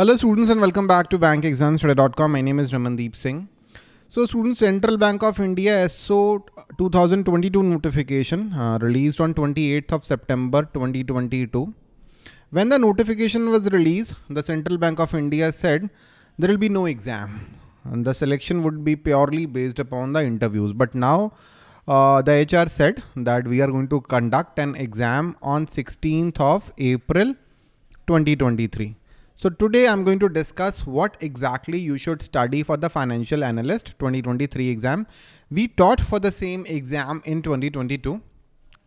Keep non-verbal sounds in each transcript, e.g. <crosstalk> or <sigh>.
Hello students and welcome back to bankexamstoday.com. My name is Ramandeep Singh. So students, Central Bank of India SO 2022 notification uh, released on 28th of September 2022. When the notification was released, the Central Bank of India said there will be no exam and the selection would be purely based upon the interviews. But now uh, the HR said that we are going to conduct an exam on 16th of April 2023. So today I'm going to discuss what exactly you should study for the financial analyst 2023 exam. We taught for the same exam in 2022.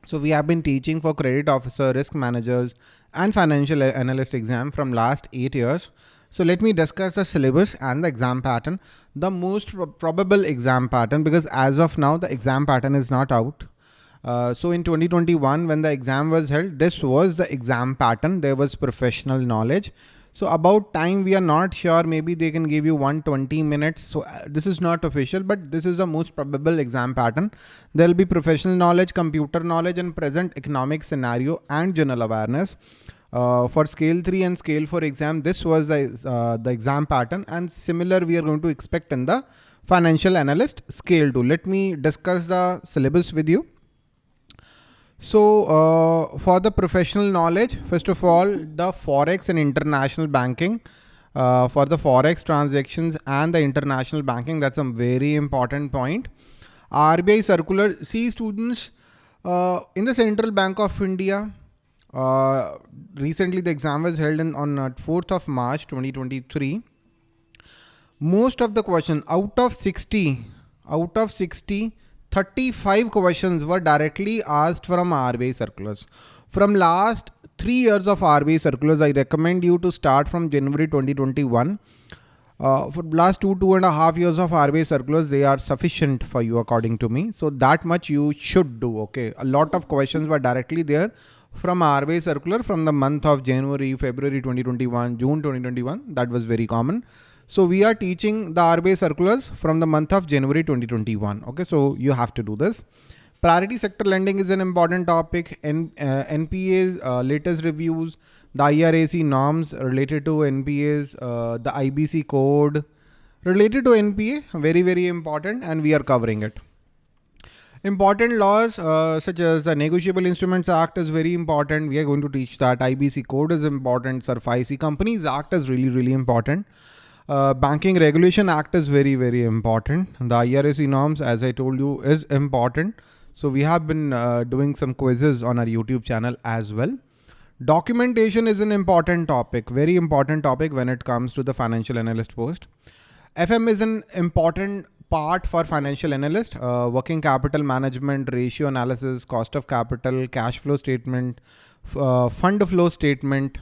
So we have been teaching for credit officer, risk managers and financial analyst exam from last eight years. So let me discuss the syllabus and the exam pattern, the most probable exam pattern, because as of now, the exam pattern is not out. Uh, so in 2021, when the exam was held, this was the exam pattern. There was professional knowledge. So about time, we are not sure. Maybe they can give you 120 minutes. So uh, this is not official, but this is the most probable exam pattern. There will be professional knowledge, computer knowledge and present economic scenario and general awareness. Uh, for scale 3 and scale 4 exam, this was the, uh, the exam pattern and similar we are going to expect in the financial analyst scale 2. Let me discuss the syllabus with you. So uh, for the professional knowledge, first of all, the Forex and international banking uh, for the Forex transactions and the international banking, that's a very important point. RBI circular, see students, uh, in the Central Bank of India, uh, recently the exam was held in, on 4th uh, of March 2023. Most of the question out of 60, out of 60, 35 questions were directly asked from RBI circulars. From last three years of RBI circulars, I recommend you to start from January 2021. Uh, for last two, two and a half years of RBI circulars, they are sufficient for you according to me. So that much you should do, okay? A lot of questions were directly there from RBI circular from the month of January, February 2021, June 2021. That was very common. So we are teaching the RBI circulars from the month of January 2021. Okay, so you have to do this. Priority sector lending is an important topic. N, uh, NPA's uh, latest reviews, the IRAC norms related to NPAs, uh, the IBC code related to NPA, very, very important and we are covering it. Important laws uh, such as the Negotiable Instruments Act is very important. We are going to teach that. IBC code is important. SARFAESI Companies Act is really, really important. Uh, Banking Regulation Act is very, very important. The IRAC norms, as I told you, is important. So we have been uh, doing some quizzes on our YouTube channel as well. Documentation is an important topic, very important topic when it comes to the financial analyst post. FM is an important part for financial analyst, uh, working capital management, ratio analysis, cost of capital, cash flow statement, uh, fund flow statement,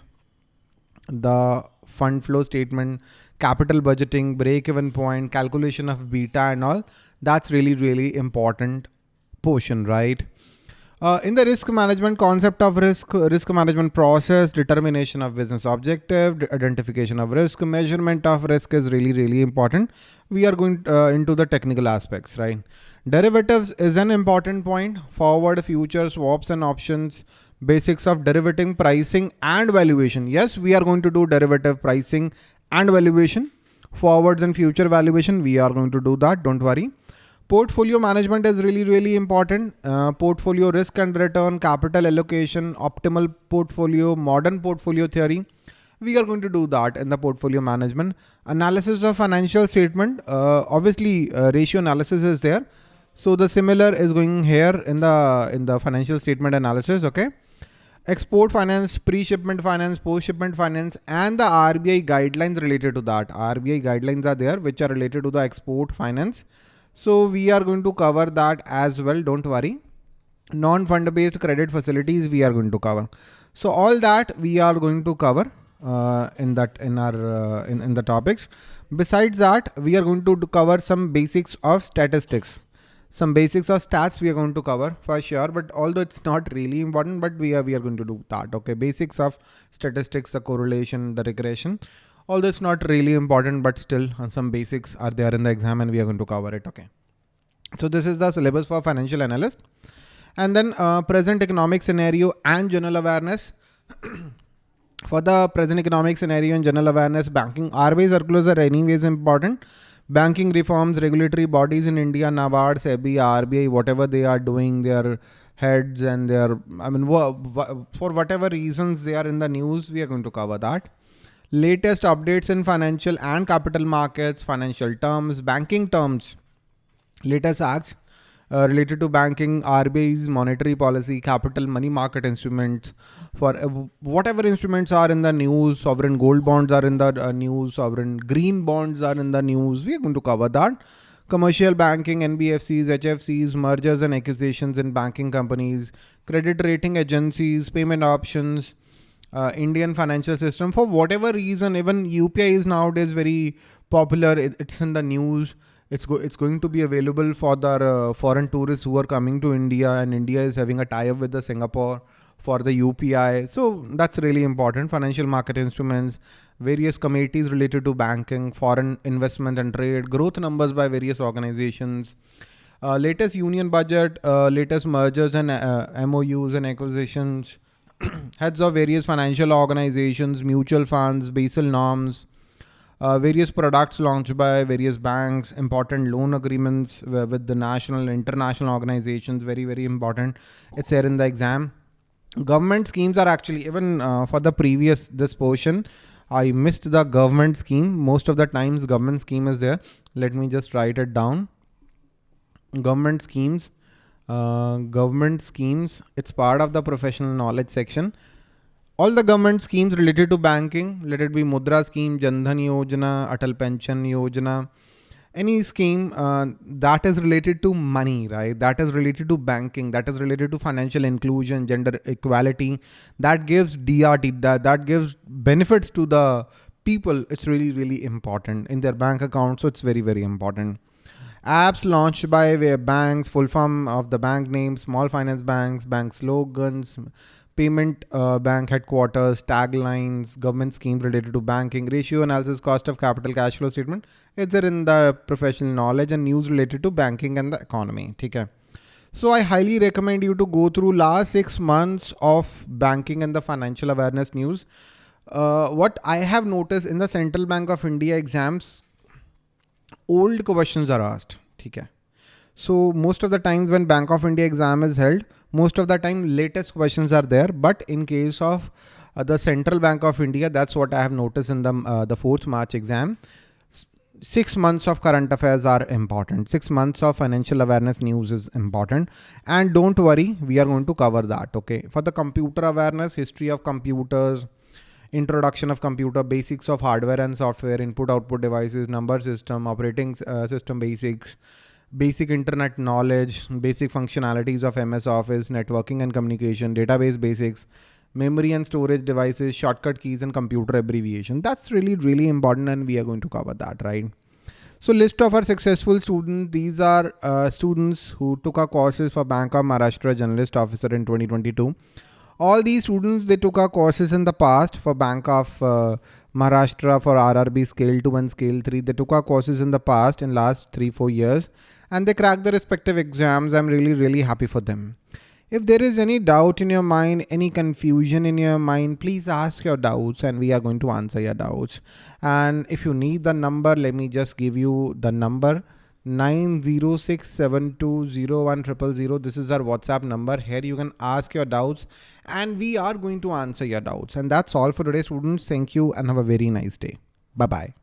the fund flow statement, capital budgeting, break-even point, calculation of beta and all. That's really, really important portion, right? Uh, in the risk management concept of risk, risk management process, determination of business objective, identification of risk, measurement of risk is really, really important. We are going uh, into the technical aspects, right? Derivatives is an important point. Forward, future, swaps and options, basics of derivative pricing and valuation. Yes, we are going to do derivative pricing and valuation, forwards and future valuation. We are going to do that. Don't worry. Portfolio management is really, really important. Uh, portfolio risk and return, capital allocation, optimal portfolio, modern portfolio theory. We are going to do that in the portfolio management. Analysis of financial statement. Uh, obviously, uh, ratio analysis is there. So the similar is going here in the in the financial statement analysis. Okay export finance, pre-shipment finance, post-shipment finance, and the RBI guidelines related to that. RBI guidelines are there, which are related to the export finance. So we are going to cover that as well. Don't worry. Non-fund based credit facilities we are going to cover. So all that we are going to cover uh, in that in our uh, in, in the topics. Besides that, we are going to cover some basics of statistics some basics of stats we are going to cover for sure, but although it's not really important, but we are, we are going to do that. Okay. Basics of statistics, the correlation, the regression, although it's not really important, but still uh, some basics are there in the exam and we are going to cover it. Okay. So this is the syllabus for financial analyst and then uh, present economic scenario and general awareness. <clears throat> for the present economic scenario and general awareness, banking RBI circulars are anyways important. Banking reforms, regulatory bodies in India, NABARD, SEBI, RBI, whatever they are doing, their heads and their, I mean, for whatever reasons they are in the news, we are going to cover that. Latest updates in financial and capital markets, financial terms, banking terms, latest acts, uh, related to banking, RBI's monetary policy, capital money market instruments, for uh, whatever instruments are in the news, sovereign gold bonds are in the uh, news, sovereign green bonds are in the news. We are going to cover that. Commercial banking, NBFCs, HFCs, mergers and acquisitions in banking companies, credit rating agencies, payment options, uh, Indian financial system. For whatever reason, even UPI is nowadays very popular. It, it's in the news it's go it's going to be available for the uh, foreign tourists who are coming to India and India is having a tie-up with the Singapore for the UPI. So that's really important. Financial market instruments, various committees related to banking, foreign investment and trade, growth numbers by various organizations, uh, latest union budget, uh, latest mergers and uh, MOUs and acquisitions, <clears throat> heads of various financial organizations, mutual funds, Basel norms, uh, various products launched by various banks, important loan agreements with the national, international organizations, very, very important. It's there in the exam. Government schemes are actually, even uh, for the previous, this portion, I missed the government scheme. Most of the times government scheme is there. Let me just write it down. Government schemes, uh, government schemes, it's part of the professional knowledge section all the government schemes related to banking, let it be Mudra scheme, Jandhan Yojana, Atal Pension Yojana, any scheme uh, that is related to money, right? That is related to banking, that is related to financial inclusion, gender equality, that gives DRT, that, that gives benefits to the people. It's really, really important in their bank account. So it's very, very important. Apps launched by banks, full form of the bank name, small finance banks, bank slogans, payment uh, bank headquarters, taglines, government schemes related to banking, ratio analysis, cost of capital, cash flow statement. It's there in the professional knowledge and news related to banking and the economy. Okay. So I highly recommend you to go through last six months of banking and the financial awareness news. Uh, what I have noticed in the Central Bank of India exams, old questions are asked. Okay. So most of the times when Bank of India exam is held, most of the time latest questions are there. But in case of uh, the Central Bank of India, that's what I have noticed in the, uh, the 4th March exam. Six months of current affairs are important. Six months of financial awareness news is important. And don't worry, we are going to cover that. Okay. For the computer awareness, history of computers, introduction of computer, basics of hardware and software, input output devices, number system, operating uh, system basics, basic internet knowledge, basic functionalities of MS Office, networking and communication, database basics, memory and storage devices, shortcut keys and computer abbreviation. That's really, really important and we are going to cover that, right? So list of our successful students. These are uh, students who took our courses for Bank of Maharashtra Generalist Officer in 2022. All these students, they took our courses in the past for Bank of uh, Maharashtra for RRB Scale 2 and Scale 3. They took our courses in the past in last 3-4 years and they crack the respective exams. I'm really, really happy for them. If there is any doubt in your mind, any confusion in your mind, please ask your doubts and we are going to answer your doubts. And if you need the number, let me just give you the number 906720100. This is our WhatsApp number. Here you can ask your doubts and we are going to answer your doubts. And that's all for today, students. Thank you and have a very nice day. Bye-bye.